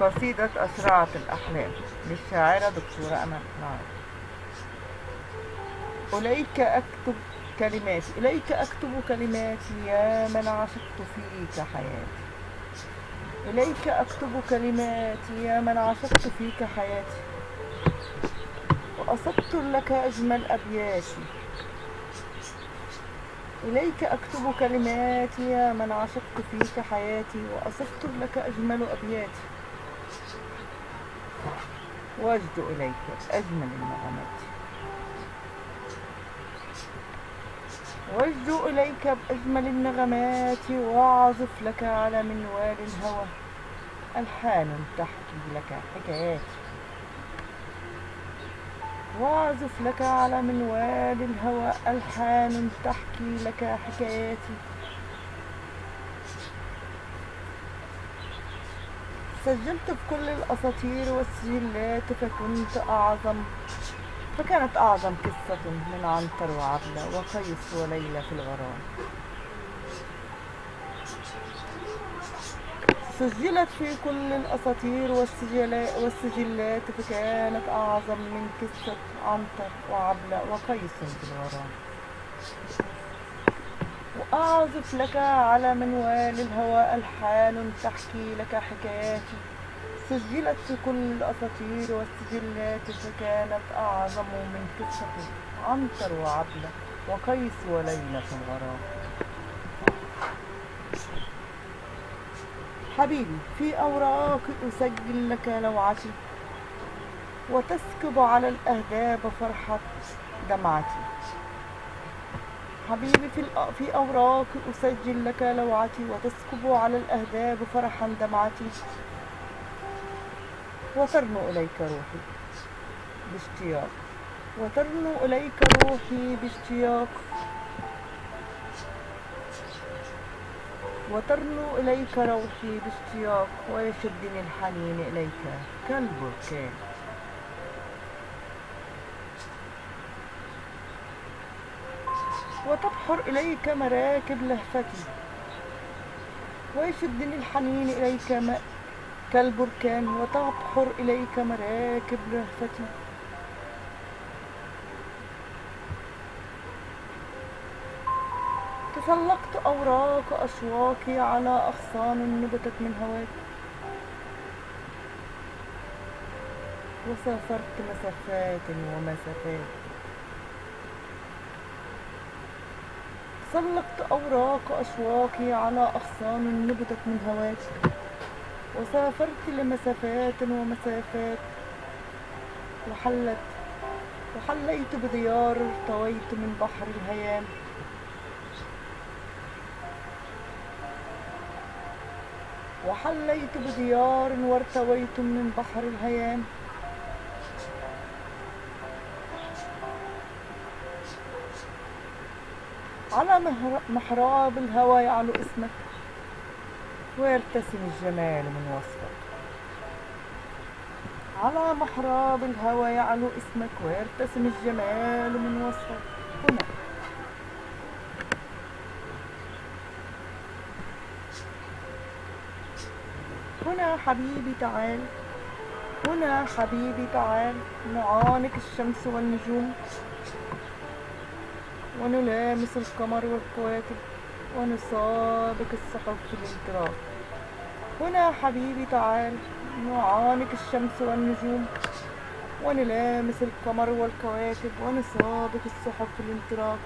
قصيدة أسرعة الأحلام. للشاعرة دكتورة أمل نعم. إليك أكتب كلماتي. إليك أكتب كلماتي يا من عشقت فيك حياتي. إليك أكتب كلماتي يا من عشقت فيك حياتي. وأسطر لك أجمل أبياتي. إليك أكتب كلماتي يا من عشقت فيك حياتي. وأسطر لك أجمل أبياتي. وأجد إليك أجمل النغمات وأجد إليك بأجمل النغمات وأعزف لك على منوال الهوى. ألحان تحكي لك حكايات. وأعزف لك على منوال الهوى. ألحان تحكي لك حكاياتي سجلت في كل الأساطير والسجلات فكنت أعظم فكانت أعظم قصة من عنتر وعبلة وقيس وليلى في الغرام. سجلت في كل الأساطير والسجلا- والسجلات فكانت أعظم من قصة عنتر وعبلة وقيس في الغرام. وأعزف لك على منوال الهوى ألحان تحكي لك حكاياتي. سجلت في كل الأساطير والسجلات فكانت أعظم من قصة عنتر وعبلة وقيس وليلى في الغرام. حبيبي في أوراق أسجل لك لوعتي وتسكب على الأهداب فرحة دمعتي. حبيبي في, في أوراق أسجل لك لوعتي وتسكب على الأهداب فرحا دمعتي. وترنو إليك روحي باشتياق. وترنو إليك روحي باشتياق. وترنو إليك روحي باشتياق. ويشدني الحنين إليك كالبركان. وتبحر إليك مراكب لهفتي ويشدني الحنين إليك م... كالبركان وتبحر إليك مراكب لهفتي تسلقت أوراق أشواقي على أغصان نبتت من هواك. وسافرت مسافات ومسافات. سلقت أوراق أشواقي على أغصان نبتت من هواك. وسافرت لمسافات ومسافات. وحلت وحليت بديار ارتويت من بحر الهيام. وحليت بديار وارتويت من بحر الهيام. على محراب الهوى يعلو اسمك. ويرتسم الجمال من وصفك. على محراب الهوى يعلو اسمك. ويرتسم الجمال من وصفك. هنا. هنا حبيبي تعال. هنا حبيبي تعال. نعانق الشمس والنجوم. ونلامس القمر والكواكب ونسابق السحب في الانطلاق هنا حبيبي تعال نعانق الشمس والنجوم. ونلامس القمر والكواكب ونسابق السحب في الانطلاق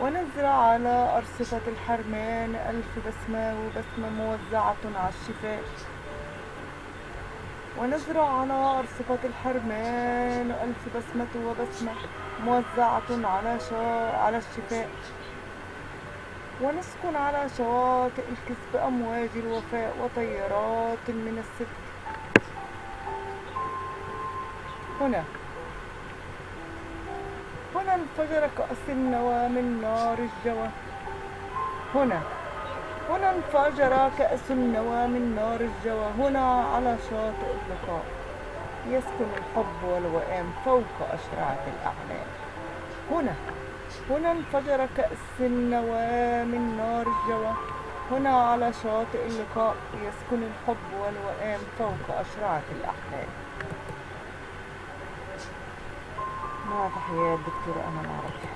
ونزرع على أرصفة الحرمان ألف بسمة وبسمة موزعة على الشفاء. ونزرع على أرصفة الحرمان. ألف بسمة وبسمة موزعة على شا... على الشفاء. ونسكن على شواطئ الكسب أمواج الوفاء وطيارات من الصدق. هنا. هنا انفجر كأس النوى من نار الجوى. هنا. هنا انفجر كأس النوى من نار الجوى. هنا على شاطئ اللقاء يسكن الحب والوئام فوق أشرعة الأعلام. هنا هنا انفجر كأس النوى من نار الجوى. هنا على شاطئ اللقاء. يسكن الحب والوئام فوق أشرعة الأحلام مع تحيات دكتورة أمل عرفة